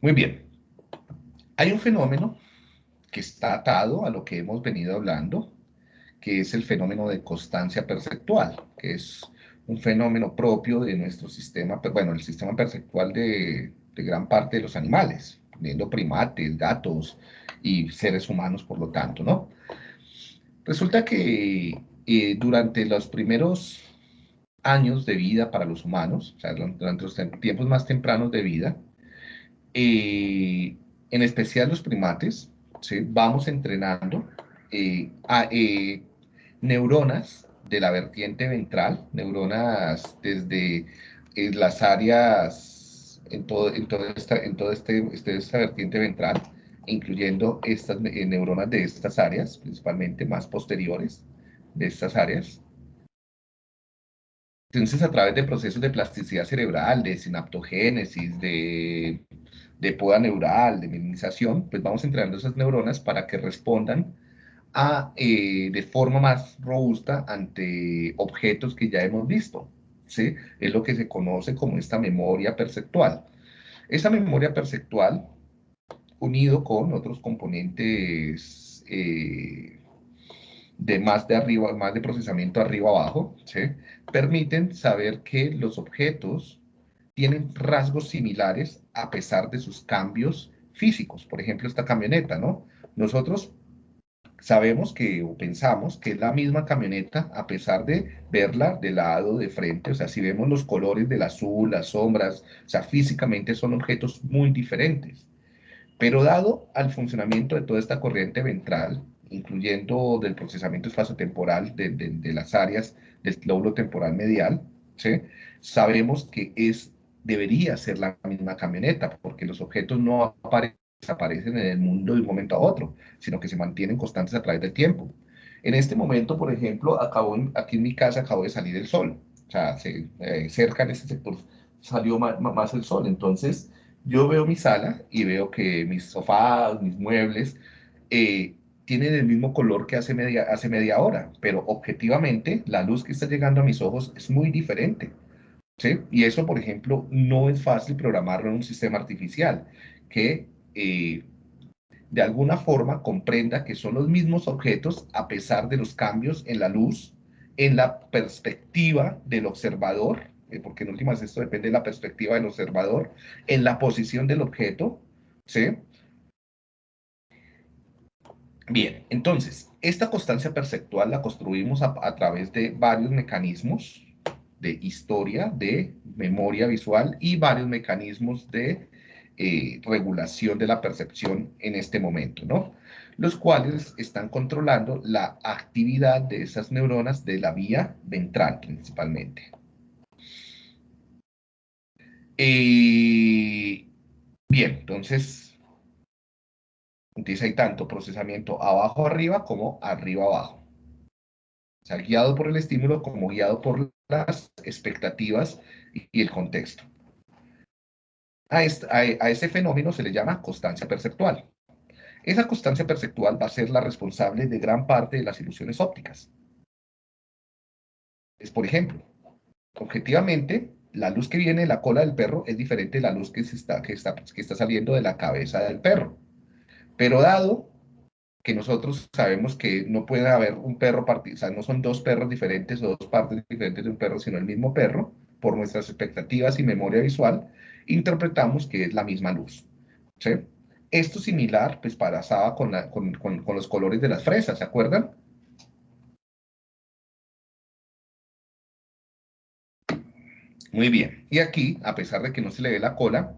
Muy bien. Hay un fenómeno que está atado a lo que hemos venido hablando, que es el fenómeno de constancia perceptual, que es un fenómeno propio de nuestro sistema, bueno, el sistema perceptual de, gran parte de los animales, teniendo primates, gatos y seres humanos, por lo tanto, ¿no? Resulta que eh, durante los primeros años de vida para los humanos, o sea, durante los tiempos más tempranos de vida, eh, en especial los primates, ¿sí? vamos entrenando eh, a neuronas de la vertiente ventral, neuronas desde las áreas, en, todo, en, toda esta, en toda este, este, esta vertiente ventral, incluyendo estas eh, neuronas de estas áreas, principalmente más posteriores de estas áreas. Entonces, a través de procesos de plasticidad cerebral, de sinaptogénesis, de, de poda neural, de minimización, pues vamos entrenando esas neuronas para que respondan eh, de forma más robusta ante objetos que ya hemos visto. ¿sí? Es lo que se conoce como esta memoria perceptual. Esa memoria perceptual, unido con otros componentes eh, de más de arriba, más de procesamiento arriba-abajo, ¿sí? permiten saber que los objetos tienen rasgos similares a pesar de sus cambios físicos. Por ejemplo, esta camioneta, ¿no? Nosotros sabemos que o pensamos que es la misma camioneta a pesar de verla de lado, de frente, o sea, si vemos los colores del azul, las sombras, o sea, físicamente son objetos muy diferentes. Pero dado al funcionamiento de toda esta corriente ventral, incluyendo del procesamiento espacio-temporal de, de, las áreas del lóbulo temporal medial, ¿sí? sabemos que es, debería ser la misma camioneta, porque los objetos no aparecen en el mundo de un momento a otro, sino que se mantienen constantes a través del tiempo. En este momento, por ejemplo, acabo aquí en mi casa acabo de salir el sol, o sea, eh, cerca en este sector salió más, el sol, entonces yo veo mi sala y veo que mis sofás, mis muebles, eh, tienen el mismo color que hace media, hace media hora, pero objetivamente la luz que está llegando a mis ojos es muy diferente. ¿sí? Y eso, por ejemplo, no es fácil programarlo en un sistema artificial, que eh, de alguna forma comprenda que son los mismos objetos a pesar de los cambios en la luz, en la perspectiva del observador, eh, porque en últimas esto depende de la perspectiva del observador, en la posición del objeto, ¿sí? Bien, entonces, esta constancia perceptual la construimos a, través de varios mecanismos de historia, de memoria visual y varios mecanismos de eh, regulación de la percepción en este momento, ¿no? Los cuales están controlando la actividad de esas neuronas de la vía ventral principalmente. Eh, bien, entonces, entonces hay tanto procesamiento abajo arriba como arriba abajo. O sea, guiado por el estímulo como guiado por las expectativas y el contexto. A, ese fenómeno se le llama constancia perceptual. Esa constancia perceptual va a ser la responsable de gran parte de las ilusiones ópticas. Es, por ejemplo, objetivamente, la luz que viene de la cola del perro es diferente de la luz que, está, saliendo de la cabeza del perro. Pero dado que nosotros sabemos que no puede haber un perro, o sea, no son dos perros diferentes o dos partes diferentes de un perro, sino el mismo perro, por nuestras expectativas y memoria visual, interpretamos que es la misma luz. ¿sí? Esto similar, pues pasaba con, con, con, los colores de las fresas, ¿se acuerdan? Muy bien. Y aquí, a pesar de que no se le ve la cola,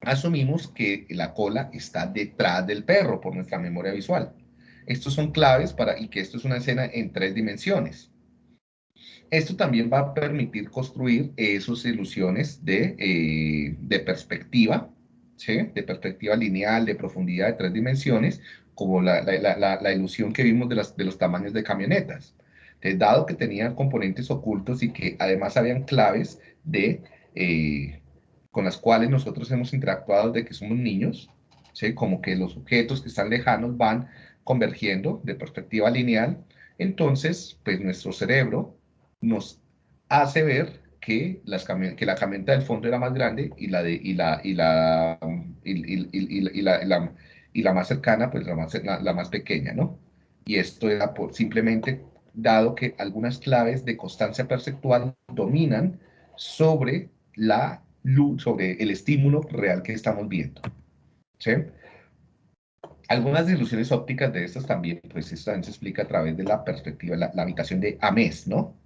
asumimos que la cola está detrás del perro por nuestra memoria visual. Estos son claves para, y que esto es una escena en tres dimensiones. Esto también va a permitir construir esas ilusiones de, eh, de perspectiva, ¿sí? de perspectiva lineal, de profundidad de tres dimensiones, como la, la, ilusión que vimos de, las, de los tamaños de camionetas. Entonces, dado que tenían componentes ocultos y que además habían claves de, eh, con las cuales nosotros hemos interactuado de que somos niños, ¿sí? como que los objetos que están lejanos van convergiendo de perspectiva lineal, entonces, pues nuestro cerebro nos hace ver que, las que la camioneta del fondo era más grande y la, de, la, y la, más cercana, pues la más, la, más pequeña, ¿no? Y esto era simplemente dado que algunas claves de constancia perceptual dominan sobre la luz, sobre el estímulo real que estamos viendo. ¿Sí? Algunas ilusiones ópticas de estas también, pues esto también se explica a través de la perspectiva, la, la habitación de Ames, ¿no?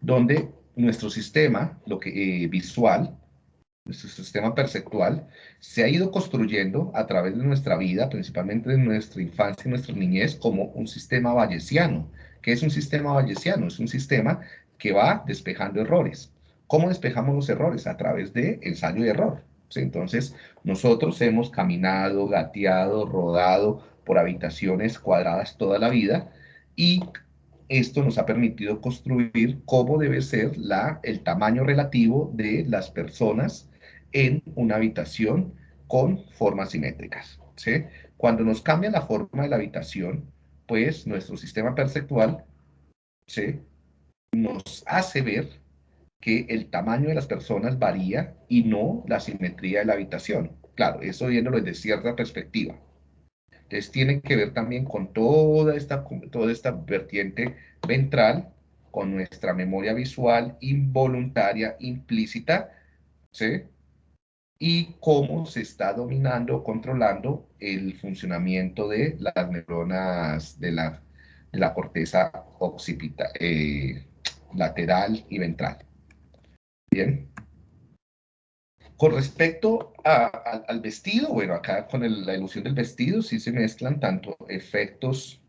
Donde nuestro sistema, lo que eh, visual, nuestro sistema perceptual, se ha ido construyendo a través de nuestra vida, principalmente de nuestra infancia y nuestra niñez, como un sistema bayesiano. ¿Qué es un sistema bayesiano? Es un sistema que va despejando errores. ¿Cómo despejamos los errores? A través de ensayo y error. Entonces, nosotros hemos caminado, gateado, rodado por habitaciones cuadradas toda la vida y esto nos ha permitido construir cómo debe ser la, el tamaño relativo de las personas en una habitación con formas simétricas. ¿sí? Cuando nos cambia la forma de la habitación, pues nuestro sistema perceptual ¿sí? nos hace ver que el tamaño de las personas varía y no la simetría de la habitación. Claro, eso viéndolo desde cierta perspectiva. Entonces tiene que ver también con toda esta, toda esta vertiente ventral, con nuestra memoria visual involuntaria, implícita, ¿sí? Y cómo se está dominando, controlando el funcionamiento de las neuronas de la, corteza occipita, eh, lateral y ventral. Bien. Con respecto al vestido, bueno, acá con la ilusión del vestido sí se mezclan tanto efectos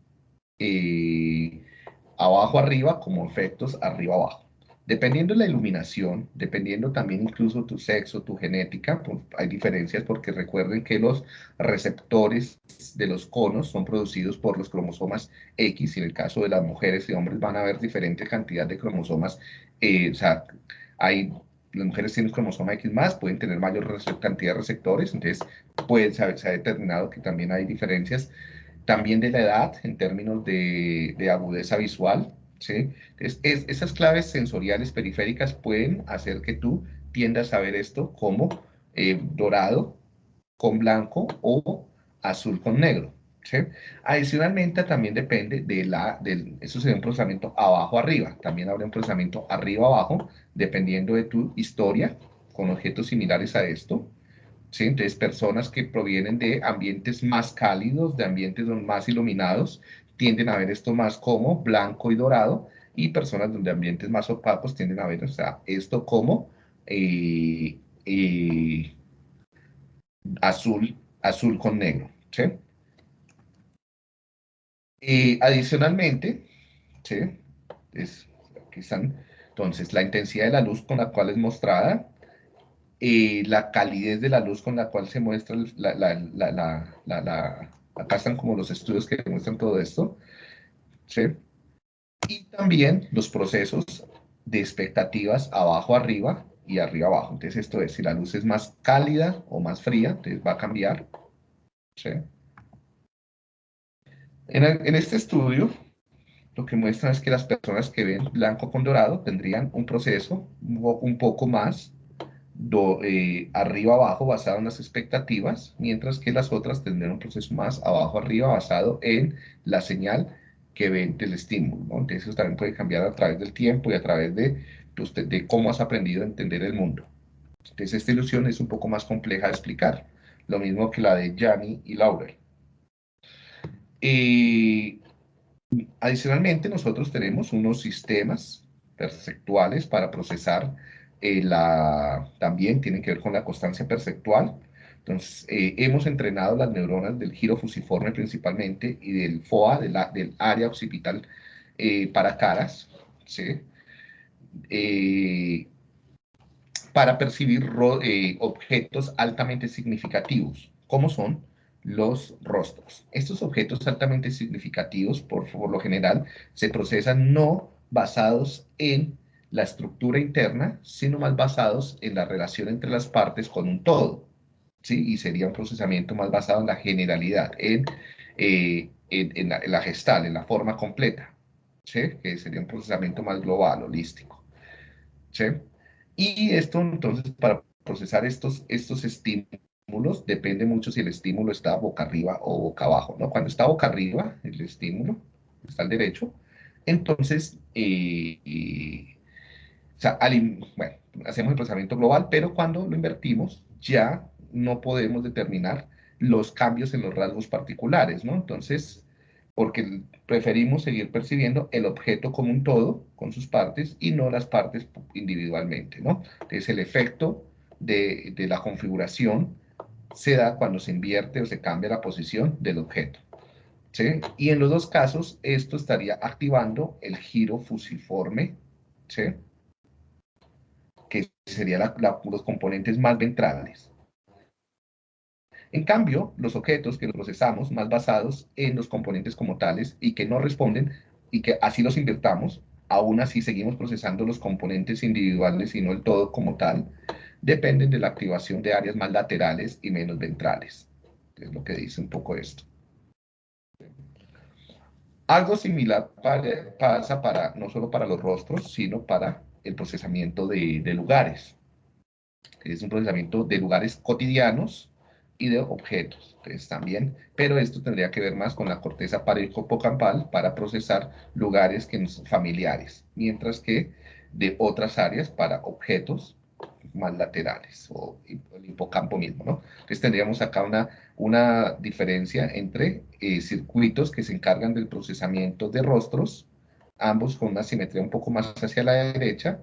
eh, abajo arriba como efectos arriba abajo. Dependiendo de la iluminación, dependiendo también incluso tu sexo, tu genética, pues, hay diferencias porque recuerden que los receptores de los conos son producidos por los cromosomas X y en el caso de las mujeres y hombres van a haber diferente cantidad de cromosomas, eh, o sea, hay las mujeres tienen cromosoma X más, pueden tener mayor cantidad de receptores, entonces puede, se, ha, determinado que también hay diferencias. También de la edad, en términos de, de agudeza visual, ¿sí? Entonces, esas claves sensoriales periféricas pueden hacer que tú tiendas a ver esto como eh, dorado con blanco o azul con negro. Adicionalmente, también depende de la, del, eso sería un procesamiento abajo-arriba, también habría un procesamiento arriba-abajo, dependiendo de tu historia, con objetos similares a esto, ¿sí? Entonces, personas que provienen de ambientes más cálidos, de ambientes más iluminados, tienden a ver esto más como blanco y dorado, y personas donde ambientes más opacos tienden a ver esto como eh, eh, azul, azul con negro, ¿sí? Y adicionalmente, ¿sí? aquí están, entonces, la intensidad de la luz con la cual es mostrada, y la calidez de la luz con la cual se muestra, la, la, la, acá están como los estudios que muestran todo esto, ¿sí? Y también los procesos de expectativas abajo arriba y arriba abajo. Entonces esto es, si la luz es más cálida o más fría, entonces va a cambiar, ¿sí? En, este estudio, lo que muestra es que las personas que ven blanco con dorado tendrían un proceso un poco más eh, arriba-abajo basado en las expectativas, mientras que las otras tendrían un proceso más abajo-arriba basado en la señal que ven del estímulo. Entonces eso también puede cambiar a través del tiempo y a través de, pues, de cómo has aprendido a entender el mundo. Entonces esta ilusión es un poco más compleja de explicar, lo mismo que la de Gianni y Laurel. Y adicionalmente, nosotros tenemos unos sistemas perceptuales para procesar eh, la, también tienen que ver con la constancia perceptual. Entonces, eh, hemos entrenado las neuronas del giro fusiforme principalmente y del FOA, del área occipital eh, para caras, ¿sí? para percibir objetos altamente significativos, como son los rostros. Estos objetos altamente significativos, por, lo general, se procesan no basados en la estructura interna, sino más basados en la relación entre las partes con un todo. ¿sí? Y sería un procesamiento más basado en la generalidad, en, eh, en, la, gestal, en la forma completa, ¿sí? que sería un procesamiento más global, holístico. ¿sí? Y esto entonces para procesar estos, estos estímulos depende mucho si el estímulo está boca arriba o boca abajo, ¿no? Cuando está boca arriba, el estímulo, está al derecho, entonces, eh, eh, bueno, hacemos el procesamiento global, pero cuando lo invertimos, ya no podemos determinar los cambios en los rasgos particulares, ¿no? Entonces, porque preferimos seguir percibiendo el objeto como un todo, con sus partes, y no las partes individualmente, ¿no? Entonces, el efecto de, de la configuración se da cuando se invierte o se cambia la posición del objeto. ¿sí? Y en los dos casos, esto estaría activando el giro fusiforme, ¿sí? que serían los componentes más ventrales. En cambio, los objetos que procesamos más basados en los componentes como tales y que no responden y que así los invertamos, aún así seguimos procesando los componentes individuales y no el todo como tal, dependen de la activación de áreas más laterales y menos ventrales. Es lo que dice un poco esto. Algo similar pasa para, no solo para los rostros, sino para el procesamiento de, lugares. Es un procesamiento de lugares cotidianos y de objetos. Entonces también, pero esto tendría que ver más con la corteza hipocampal para procesar lugares que son familiares, mientras que de otras áreas para objetos más laterales o el hipocampo mismo, ¿no? Entonces tendríamos acá una, una diferencia entre eh, circuitos que se encargan del procesamiento de rostros, ambos con una simetría un poco más hacia la derecha,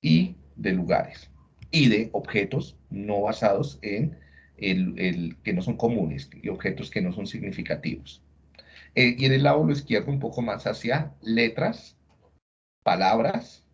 y de lugares, y de objetos no basados en el, que no son comunes y objetos que no son significativos. Eh, y en el lado izquierdo un poco más hacia letras, palabras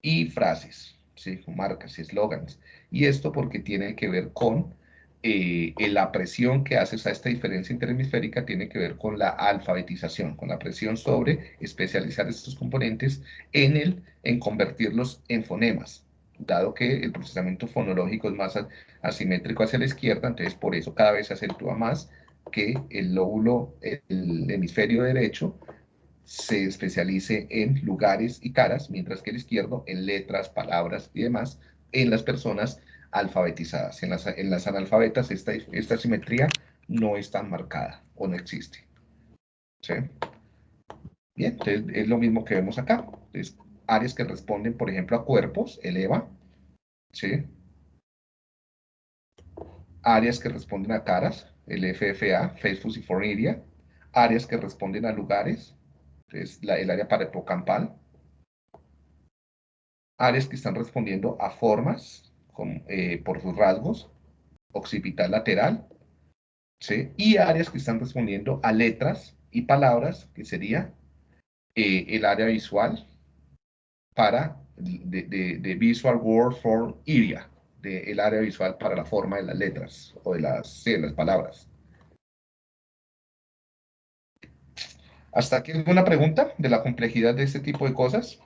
y frases, ¿sí? marcas y eslogans. Y esto porque tiene que ver con eh, la presión que hace, esta diferencia interhemisférica tiene que ver con la alfabetización, con la presión sobre especializar estos componentes en, el, en convertirlos en fonemas dado que el procesamiento fonológico es más asimétrico hacia la izquierda, entonces por eso cada vez se acentúa más que el lóbulo, el hemisferio derecho, se especialice en lugares y caras, mientras que el izquierdo en letras, palabras y demás, en las personas alfabetizadas. En las, en las analfabetas esta, esta simetría no es tan marcada o no existe. ¿Sí? Bien, entonces es lo mismo que vemos acá. Entonces, áreas que responden, por ejemplo, a cuerpos, eleva, ¿sí? Áreas que responden a caras, el FFA, Face Fusiform Area. Áreas que responden a lugares, es la, el área parahipocampal. Áreas que están respondiendo a formas, eh, por sus rasgos, occipital lateral, ¿sí? Y áreas que están respondiendo a letras y palabras, que sería eh, el área visual, para de, Visual Word Form Area, de el área visual para la forma de las letras o de las, las palabras. ¿Hasta aquí alguna pregunta de la complejidad de este tipo de cosas?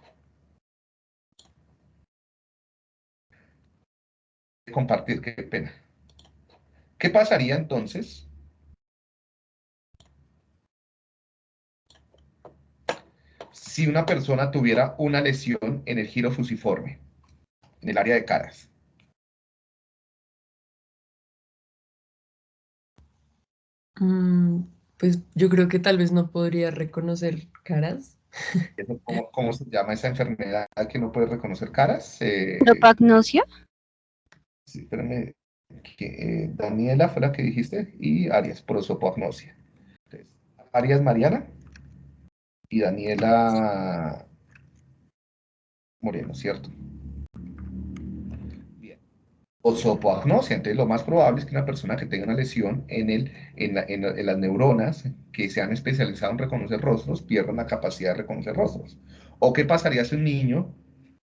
Compartir, qué pena. ¿Qué pasaría entonces si una persona tuviera una lesión en el giro fusiforme, en el área de caras. Mm, pues yo creo que tal vez no podría reconocer caras. ¿Cómo, se llama esa enfermedad que no puede reconocer caras? Eh, ¿Propagnosia? Sí, espérame. Eh, Daniela fue la que dijiste y Arias, prosopagnosia. Arias Mariana y Daniela Moreno, ¿cierto? O sopoagnosia, entonces lo más probable es que una persona que tenga una lesión en, el, en, las neuronas que se han especializado en reconocer rostros pierdan la capacidad de reconocer rostros. ¿O qué pasaría si un niño,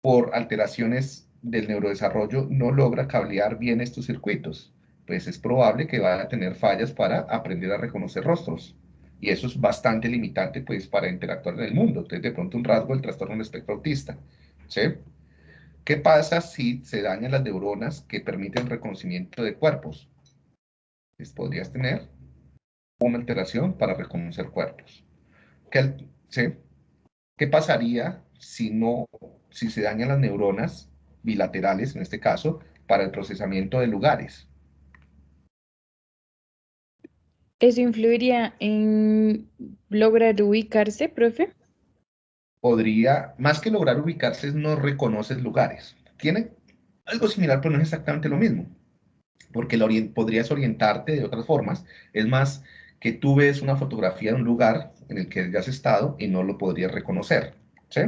por alteraciones del neurodesarrollo, no logra cablear bien estos circuitos? Pues es probable que vaya a tener fallas para aprender a reconocer rostros. Y eso es bastante limitante pues, para interactuar en el mundo. Entonces, de pronto, un rasgo del trastorno del espectro autista. ¿sí? ¿Qué pasa si se dañan las neuronas que permiten reconocimiento de cuerpos? Pues podrías tener una alteración para reconocer cuerpos. ¿Qué, ¿sí? ¿Qué pasaría si, no, si se dañan las neuronas bilaterales, en este caso, para el procesamiento de lugares. ¿Eso influiría en lograr ubicarse, profe? Podría, más que lograr ubicarse, no reconoces lugares. Tiene algo similar, pero no es exactamente lo mismo. Porque podrías orientarte de otras formas. Es más, que tú ves una fotografía de un lugar en el que has estado y no lo podrías reconocer. ¿Sí?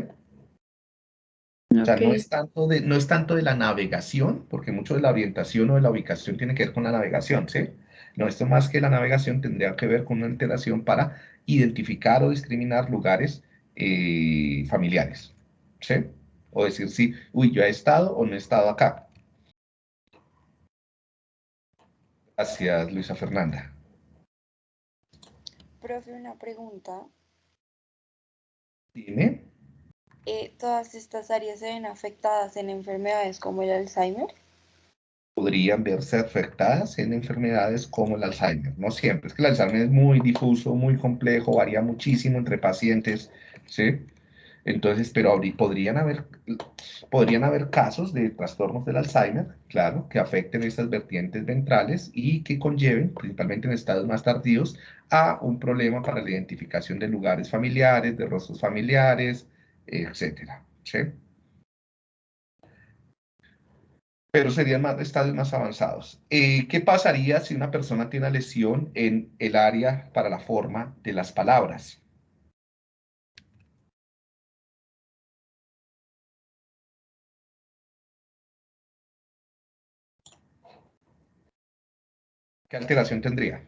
O sea, no es, tanto de, no es tanto de la navegación, porque mucho de la orientación o de la ubicación tiene que ver con la navegación, ¿sí? No, esto más que la navegación tendría que ver con una alteración para identificar o discriminar lugares eh, familiares, ¿sí? O decir, sí, uy, yo he estado o no he estado acá. Gracias, Luisa Fernanda. Profe, una pregunta. Dime. Eh, ¿Todas estas áreas se ven afectadas en enfermedades como el Alzheimer? Podrían verse afectadas en enfermedades como el Alzheimer. No siempre, es que el Alzheimer es muy difuso, muy complejo, varía muchísimo entre pacientes, ¿sí? Entonces, pero podrían haber, podrían haber casos de trastornos del Alzheimer, claro, que afecten estas vertientes ventrales y que conlleven, principalmente en estados más tardíos, a un problema para la identificación de lugares familiares, de rostros familiares, etcétera. ¿sí? Pero serían más, estados más avanzados. Eh, ¿Qué pasaría si una persona tiene una lesión en el área para la forma de las palabras? ¿Qué alteración tendría?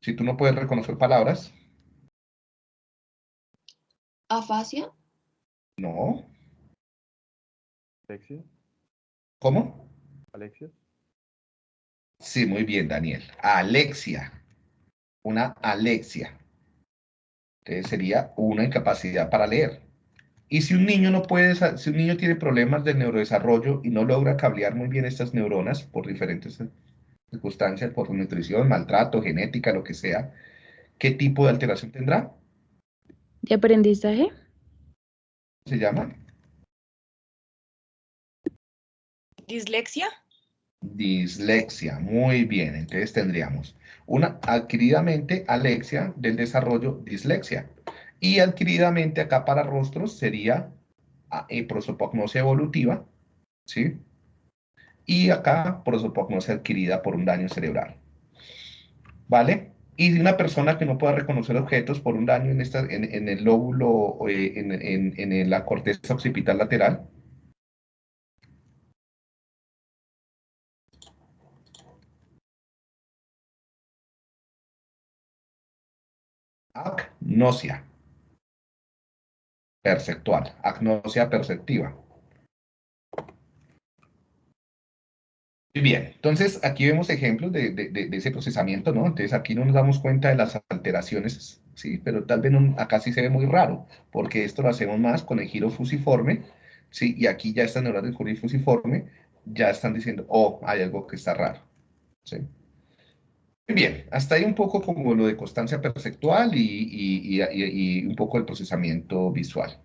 Si tú no puedes reconocer palabras. ¿Afasia? No. ¿Alexia? ¿Cómo? ¿Alexia? Sí, muy bien, Daniel. Alexia. Una alexia. Entonces sería una incapacidad para leer. Y si un niño no puede, si un niño tiene problemas del neurodesarrollo y no logra cablear muy bien estas neuronas por diferentes circunstancias, por nutrición, maltrato, genética, lo que sea, ¿qué tipo de alteración tendrá? ¿De aprendizaje? ¿Se llama? ¿Dislexia? Dislexia, muy bien. Entonces tendríamos una adquiridamente alexia del desarrollo dislexia. Y adquiridamente acá para rostros sería ah, eh, prosopagnosia evolutiva, ¿sí? Y acá prosopagnosia adquirida por un daño cerebral. ¿Vale? Y una persona que no pueda reconocer objetos por un daño en, esta, en, el lóbulo, eh, en, en, la corteza occipital lateral. Agnosia perceptual, agnosia perceptiva. Bien, entonces aquí vemos ejemplos de, ese procesamiento, ¿no? Entonces aquí no nos damos cuenta de las alteraciones, ¿sí? Pero tal vez acá sí se ve muy raro, porque esto lo hacemos más con el giro fusiforme, ¿sí? Y aquí ya estas neuronas del giro fusiforme ya están diciendo, oh, hay algo que está raro, ¿sí? Bien, hasta ahí un poco como lo de constancia perceptual y, y un poco el procesamiento visual.